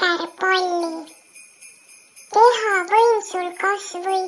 käärpalli. keha võimsul kasvõi